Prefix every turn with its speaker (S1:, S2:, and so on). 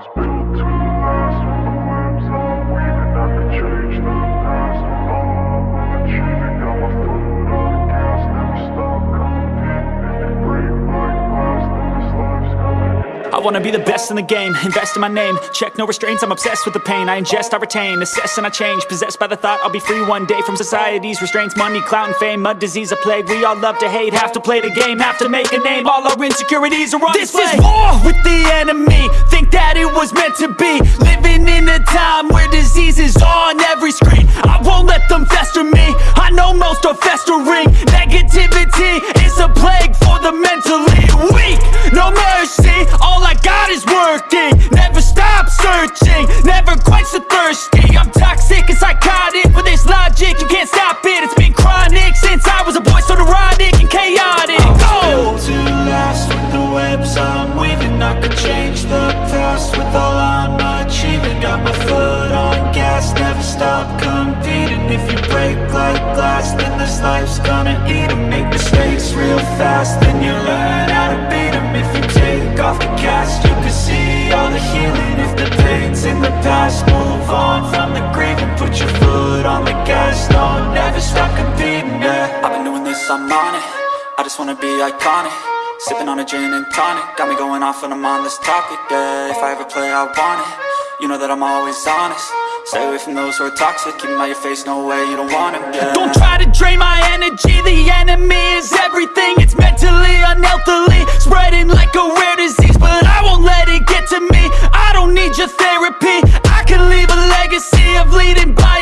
S1: I could change the past With all I'm achieving. Got my foot on the gas. Never stop competing. If you break like glass Then this life's gonna end
S2: I wanna be the best in the game, invest in my name. Check no restraints, I'm obsessed with the pain. I ingest, I retain, assess and I change. Possessed by the thought I'll be free one day From society's restraints, money, clout and fame. Mud, disease, a plague, we all love to hate. Have to play the game, have to make a name. All our insecurities are on
S3: This
S2: display.
S3: is war! With the enemy. Think that it was meant to be. Living in a time where disease is on every screen. I won't let them fester me. I know most are festering. Negativity is a
S4: past With all I'm achieving Got my foot on gas Never stop competing. If you break like glass Then this life's gonna eat 'em. Make mistakes real fast Then you learn how to beat beat 'em. If you take off the cast You can see all the healing. If the pain's in the past Move on from the And put your foot on the gas. No, never stop competing, yeah.
S2: I've been doing this, I'm on it. I just wanna be iconic Sipping on a gin and tonic Got me going off when I'm on this topic, yeah. If I ever play, I want it. You know that I'm always honest. Stay away from those who are toxic Keep them out your face, no way, you don't want them, yeah.
S3: Don't try to drain my energy The enemy is everything. It's mentally, unhealthily Spreading like a rare disease But I won't let it get to me. I don't need your therapy. I can leave a legacy of leading by